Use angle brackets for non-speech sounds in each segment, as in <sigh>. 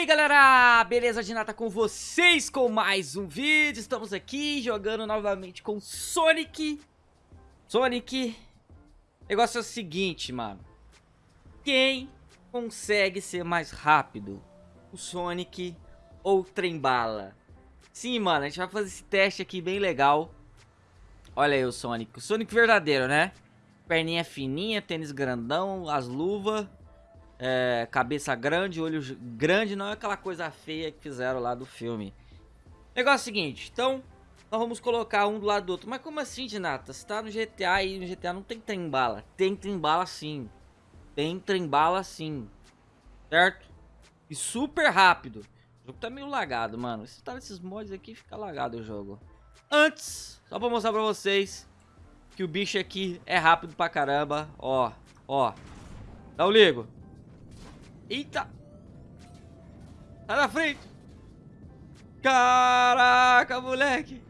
aí galera, beleza de nata com vocês com mais um vídeo, estamos aqui jogando novamente com Sonic. Sonic, negócio é o seguinte mano, quem consegue ser mais rápido, o Sonic ou o Trembala? Sim mano, a gente vai fazer esse teste aqui bem legal, olha aí o Sonic, o Sonic verdadeiro né, perninha fininha, tênis grandão, as luvas é, cabeça grande, olho grande, não é aquela coisa feia que fizeram lá do filme. Negócio é seguinte, então nós vamos colocar um do lado do outro. Mas como assim, Dinata? Você tá no GTA e no GTA não tem trem-bala. Tem trem-bala sim. Tem trem-bala sim. Certo? E super rápido. O jogo tá meio lagado, mano. Se tá nesses mods aqui, fica lagado o jogo. Antes, só pra mostrar pra vocês que o bicho aqui é rápido pra caramba. Ó, ó. Dá o ligo. Eita! Sai da frente! Caraca, moleque!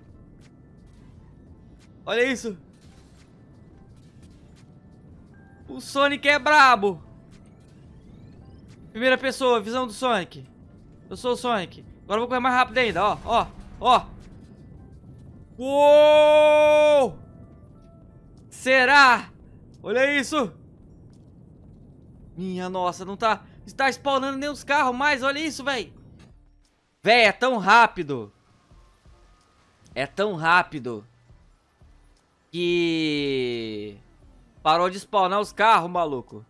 Olha isso! O Sonic é brabo! Primeira pessoa, visão do Sonic. Eu sou o Sonic. Agora eu vou correr mais rápido ainda, ó, ó, ó. Uou! Será? Olha isso! Minha nossa, não tá... Está spawnando nem os carros mais, olha isso, velho. Véi, é tão rápido. É tão rápido. Que... Parou de spawnar os carros, maluco.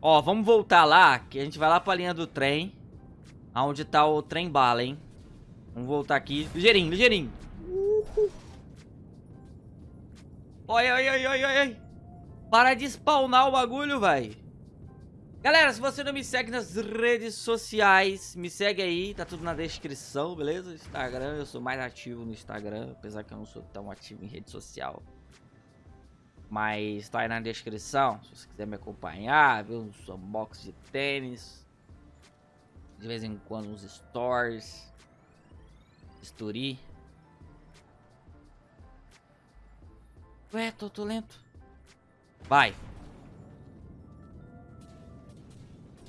Ó, vamos voltar lá, que a gente vai lá pra linha do trem. Aonde tá o trem bala, hein. Vamos voltar aqui. Ligeirinho, ligeirinho. Uhul. Oi, oi, oi, oi, oi. Para de spawnar o bagulho, velho. Galera, se você não me segue nas redes sociais, me segue aí, tá tudo na descrição, beleza? Instagram, eu sou mais ativo no Instagram, apesar que eu não sou tão ativo em rede social. Mas tá aí na descrição, se você quiser me acompanhar, ver uns unboxings de tênis. De vez em quando uns stories. Story. Ué, tô, tô lento. Vai.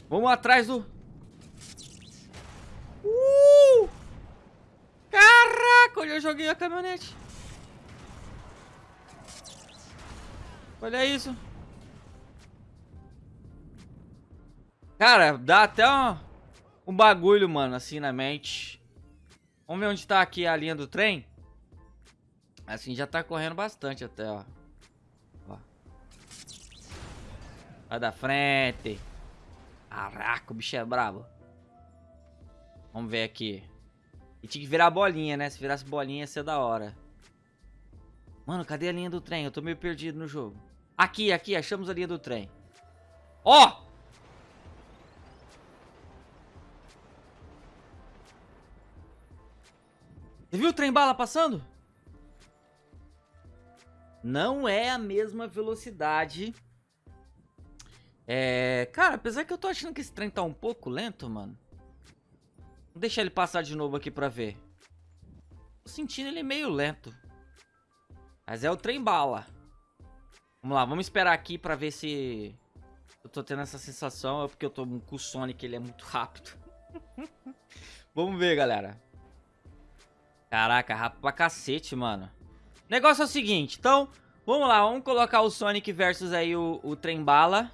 Vamos atrás do... Uh! Caraca, olha, eu joguei a caminhonete. Olha isso. Cara, dá até um, um bagulho, mano, assim na mente. Vamos ver onde tá aqui a linha do trem. Assim, já tá correndo bastante até, ó. ó. Vai da frente. Caraca, o bicho é brabo. Vamos ver aqui. E tinha que virar bolinha, né? Se virasse bolinha ia ser da hora. Mano, cadê a linha do trem? Eu tô meio perdido no jogo. Aqui, aqui, achamos a linha do trem. Ó! Oh! Você viu o trem bala passando? Não é a mesma velocidade é... Cara, apesar que eu tô achando que esse trem tá um pouco lento, mano. Vou deixar ele passar de novo aqui pra ver. Tô sentindo ele meio lento. Mas é o trem bala. Vamos lá, vamos esperar aqui pra ver se... Eu tô tendo essa sensação, é porque eu tô com o Sonic, ele é muito rápido. <laughs> vamos ver, galera. Caraca, rápido pra cacete, mano. O negócio é o seguinte, então... Vamos lá, vamos colocar o Sonic versus aí o, o trem bala.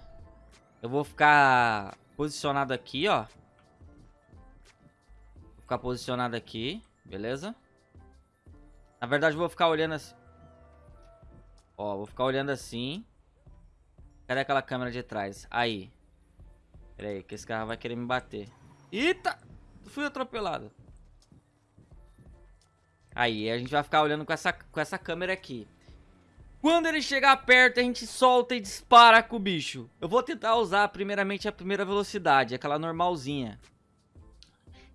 Eu vou ficar posicionado aqui, ó. Vou ficar posicionado aqui, beleza? Na verdade, vou ficar olhando assim. Ó, vou ficar olhando assim. Cadê aquela câmera de trás? Aí. Pera aí, que esse carro vai querer me bater. Eita! Fui atropelado. Aí, a gente vai ficar olhando com essa, com essa câmera aqui. Quando ele chegar perto, a gente solta e dispara com o bicho. Eu vou tentar usar primeiramente a primeira velocidade, aquela normalzinha.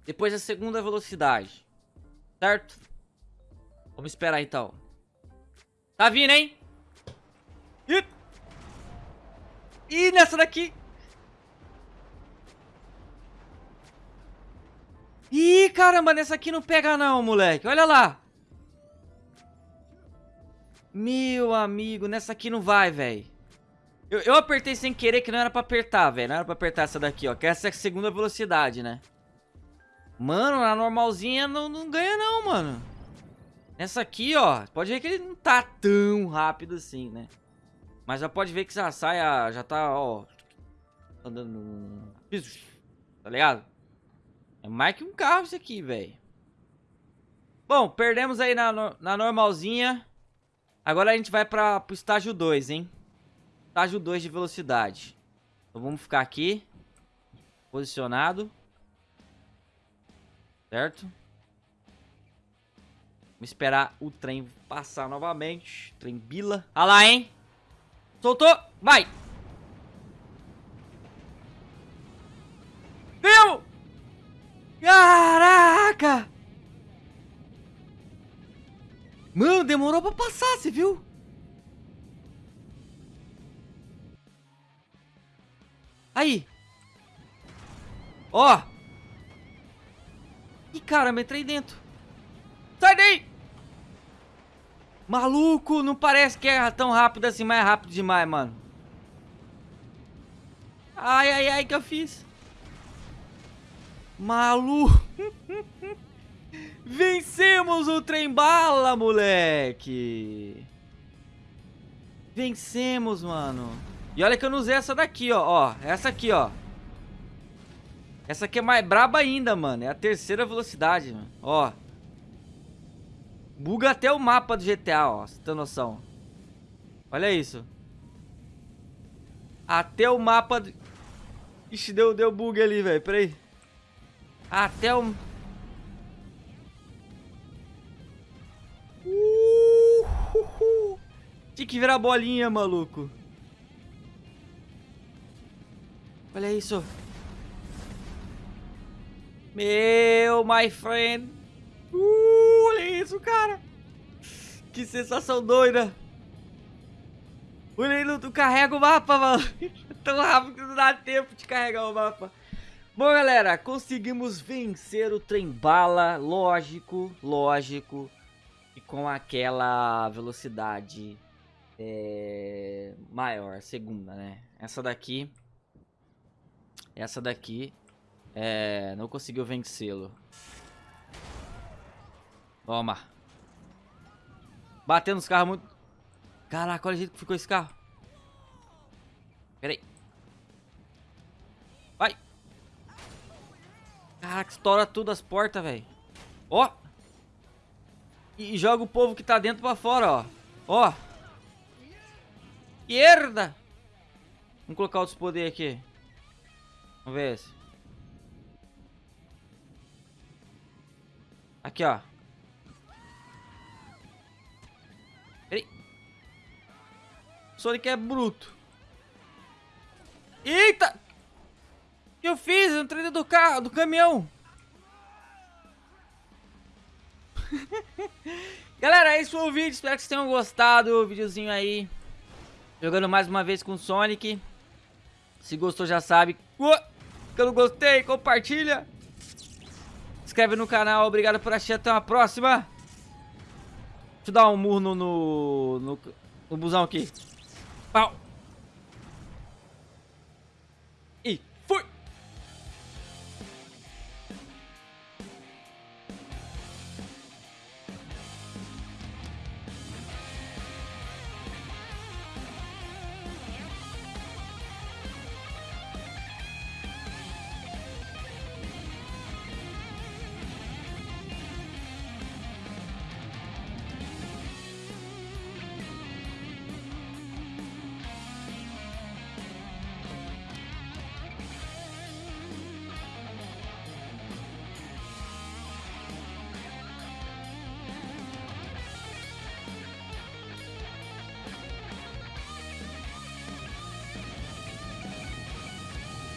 Depois a segunda velocidade. Certo? Vamos esperar então. Tá vindo, hein? Ih! Ih, nessa daqui! Ih, caramba, nessa aqui não pega não, moleque. Olha lá. Meu amigo, nessa aqui não vai, velho. Eu, eu apertei sem querer que não era pra apertar, velho. Não era pra apertar essa daqui, ó. Que essa é a segunda velocidade, né? Mano, na normalzinha não, não ganha não, mano. Nessa aqui, ó. Pode ver que ele não tá tão rápido assim, né? Mas já pode ver que já sai, já tá, ó. Andando. Tá ligado? É mais que um carro isso aqui, velho. Bom, perdemos aí na, na normalzinha. Agora a gente vai para pro estágio 2, hein? Estágio 2 de velocidade. Então vamos ficar aqui. Posicionado. Certo? Vamos esperar o trem passar novamente. Trem bila. Olha lá, hein? Soltou. Vai. Viu? Caraca! Mano, demorou pra passar, você viu? Aí. Ó. Ih, caramba, entrei dentro. Sai daí! Maluco, não parece que é tão rápido assim, mas é rápido demais, mano. Ai, ai, ai, que eu fiz. Maluco. <laughs> Vencemos o trem bala, moleque! Vencemos, mano. E olha que eu não usei essa daqui, ó. ó. Essa aqui, ó. Essa aqui é mais braba ainda, mano. É a terceira velocidade, mano. Ó. Buga até o mapa do GTA, ó. Você tem noção. Olha isso. Até o mapa... Do... Ixi, deu, deu bug ali, velho. Peraí. Até o... Tinha que virar bolinha, maluco. Olha isso. Meu, my friend. Uh, olha isso, cara. Que sensação doida. Olha aí, não carrega o mapa, mano. <laughs> Tão rápido que não dá tempo de carregar o mapa. Bom, galera, conseguimos vencer o trem bala. Lógico, lógico. E com aquela velocidade é, maior, segunda, né? Essa daqui, essa daqui, é, não conseguiu vencê-lo. Toma. Batendo nos carros muito... Caraca, olha o jeito que ficou esse carro. Pera aí. Vai. Caraca, estoura tudo as portas, velho. Ó. E joga o povo que tá dentro pra fora, ó. Ó. Esquerda. Vamos colocar outros poderes aqui. Vamos ver esse. Aqui, ó. Peraí. Sonic é bruto. Eita! O que eu fiz? Eu entrei dentro do carro, do caminhão. <laughs> Galera, esse foi o vídeo. Espero que vocês tenham gostado. O videozinho aí. Jogando mais uma vez com o Sonic. Se gostou já sabe. Que eu não gostei, compartilha. Inscreve no canal. Obrigado por assistir. Até uma próxima. Deixa eu dar um murro no, no, no, no busão aqui. Pau.